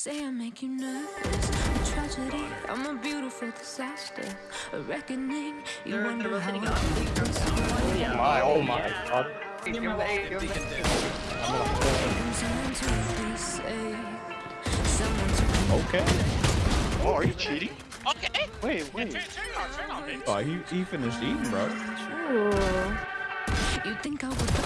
say I make you nervous. A tragedy, I'm a beautiful disaster. A reckoning, you They're, wonder they're how rotating I up. feel this oh, way. My, oh my god. Give him the A, give him the A. Someone to be saved. Someone to Okay. Oh, are you cheating? Okay. Wait, wait. Turn, turn on, turn on. Oh, he, he finished eating, bro. You think I would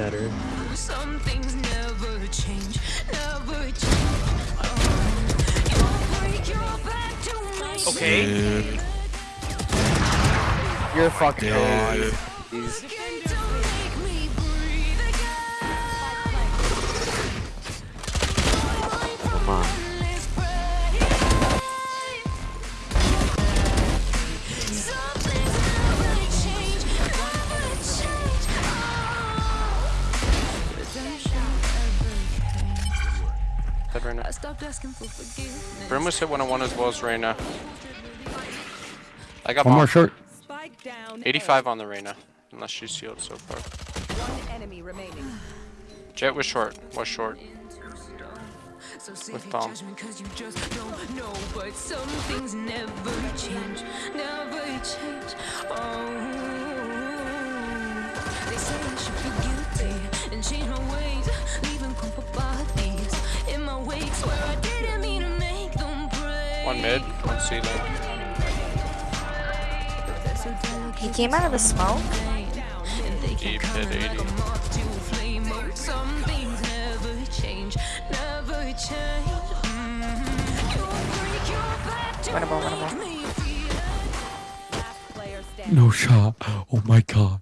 Better. Some things never change, never change. Oh, you'll break your back to make Okay. Dude, You're fucking dude. Dead Reyna. I stopped asking for forgiveness. Brim was hit one on one as well as Reyna. I got One more bomb. short. 85 on the Reyna. Unless she's sealed so far. One enemy remaining. Jett was short. Was short. So save With your bomb. judgment 'cause you just don't know. But some things never change, never change. Oh, they say I should feel One mid. One ceiling. But they're so delicate He came out of the smoke. and they Deep can hit come like 80. a moth to a flame. But some things never change, never change. Mhm. You'll break your back to Winnable, winnable. make me feel Last player standing. No shot. Oh my god.